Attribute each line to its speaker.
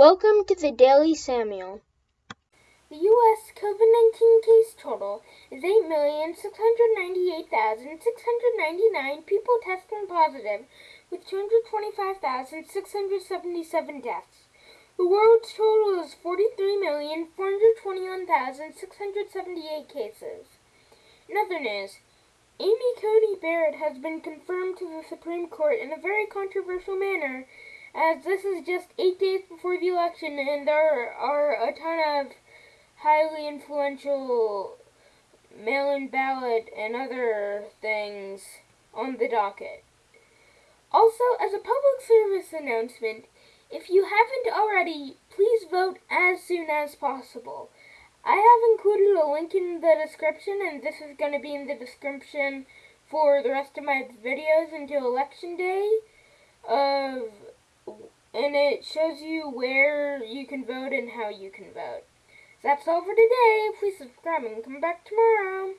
Speaker 1: Welcome to the Daily Samuel.
Speaker 2: The U.S. COVID 19 case total is 8,698,699 people testing positive, with 225,677 deaths. The world's total is 43,421,678 cases. In other news, Amy Coney Barrett has been confirmed to the Supreme Court in a very controversial manner as this is just eight days before the election and there are a ton of highly influential mail-in ballot and other things on the docket. Also, as a public service announcement, if you haven't already, please vote as soon as possible. I have included a link in the description, and this is going to be in the description for the rest of my videos until election day of and it shows you where you can vote and how you can vote. That's all for today. Please subscribe and come back tomorrow.